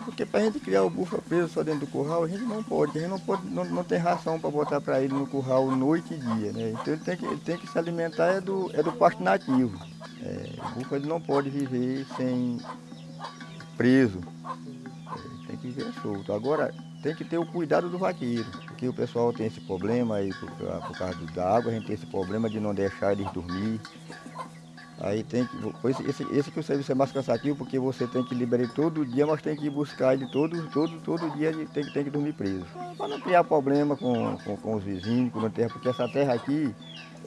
porque para a gente criar o búfalo preso só dentro do curral, a gente não pode, a gente não, pode, não, não tem ração para botar para ele no curral noite e dia, né? Então ele tem que, ele tem que se alimentar é do, é do pasto nativo. É, o búfalo ele não pode viver sem preso, é, tem que viver solto. Agora, tem que ter o cuidado do vaqueiro, porque o pessoal tem esse problema aí por, por causa da água, a gente tem esse problema de não deixar eles dormir. Aí tem que. Esse, esse que o serviço é mais cansativo, porque você tem que liberar todo dia, mas tem que buscar ele todo, todo, todo dia ele tem, tem que dormir preso. Para não criar problema com, com, com os vizinhos, com a terra, porque essa terra aqui,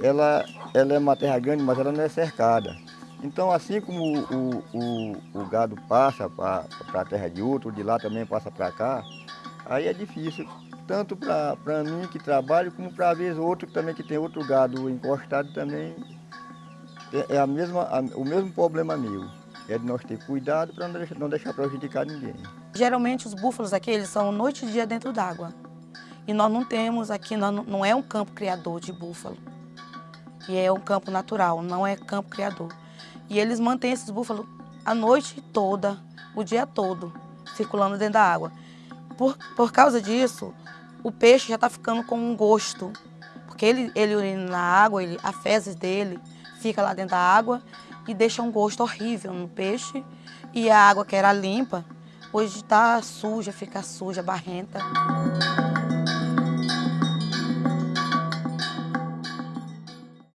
ela, ela é uma terra grande, mas ela não é cercada. Então assim como o, o, o gado passa para a terra de outro, de lá também passa para cá, aí é difícil, tanto para mim que trabalho, como para vez outro também que tem outro gado encostado também é, é a mesma, a, o mesmo problema meu. É de nós ter cuidado para não não deixar prejudicar ninguém. Geralmente os búfalos aqui, eles são noite e dia dentro d'água. E nós não temos aqui, não, não é um campo criador de búfalo. E é um campo natural, não é campo criador. E eles mantêm esses búfalos a noite toda, o dia todo, circulando dentro da água. Por, por causa disso, o peixe já está ficando com um gosto. Porque ele, ele urina na água, ele, a fezes dele fica lá dentro da água e deixa um gosto horrível no peixe. E a água que era limpa, hoje está suja, fica suja, barrenta.